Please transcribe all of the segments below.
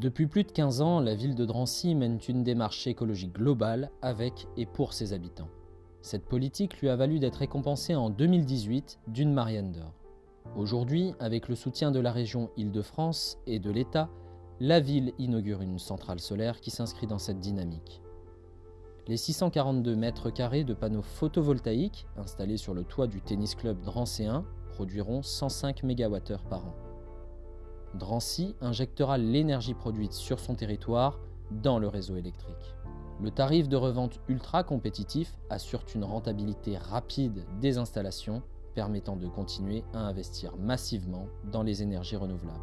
Depuis plus de 15 ans, la ville de Drancy mène une démarche écologique globale avec et pour ses habitants. Cette politique lui a valu d'être récompensée en 2018 d'une Marianne d'Or. Aujourd'hui, avec le soutien de la région Île-de-France et de l'État, la ville inaugure une centrale solaire qui s'inscrit dans cette dynamique. Les 642 mètres carrés de panneaux photovoltaïques installés sur le toit du tennis club drancéen produiront 105 MWh par an. Drancy injectera l'énergie produite sur son territoire dans le réseau électrique. Le tarif de revente ultra compétitif assure une rentabilité rapide des installations permettant de continuer à investir massivement dans les énergies renouvelables.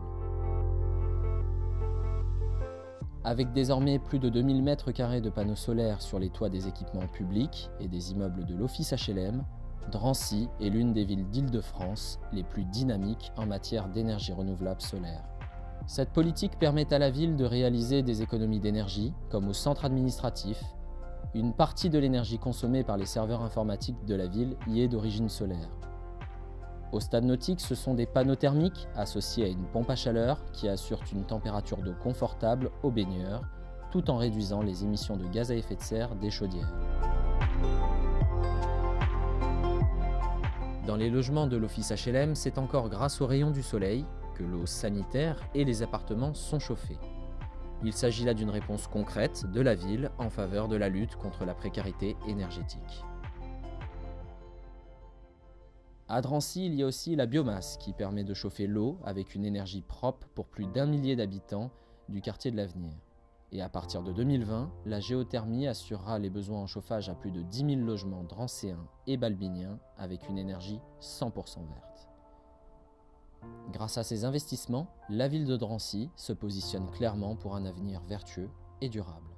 Avec désormais plus de 2000 m2 de panneaux solaires sur les toits des équipements publics et des immeubles de l'Office HLM, Drancy est l'une des villes d'Île-de-France les plus dynamiques en matière d'énergie renouvelable solaire. Cette politique permet à la ville de réaliser des économies d'énergie, comme au centre administratif. Une partie de l'énergie consommée par les serveurs informatiques de la ville y est d'origine solaire. Au stade nautique, ce sont des panneaux thermiques associés à une pompe à chaleur qui assurent une température d'eau confortable aux baigneurs, tout en réduisant les émissions de gaz à effet de serre des chaudières. Dans les logements de l'office HLM, c'est encore grâce aux rayons du soleil que l'eau sanitaire et les appartements sont chauffés. Il s'agit là d'une réponse concrète de la ville en faveur de la lutte contre la précarité énergétique. À Drancy, il y a aussi la biomasse qui permet de chauffer l'eau avec une énergie propre pour plus d'un millier d'habitants du quartier de l'Avenir. Et à partir de 2020, la géothermie assurera les besoins en chauffage à plus de 10 000 logements drancéens et balbiniens avec une énergie 100% verte. Grâce à ces investissements, la ville de Drancy se positionne clairement pour un avenir vertueux et durable.